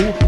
know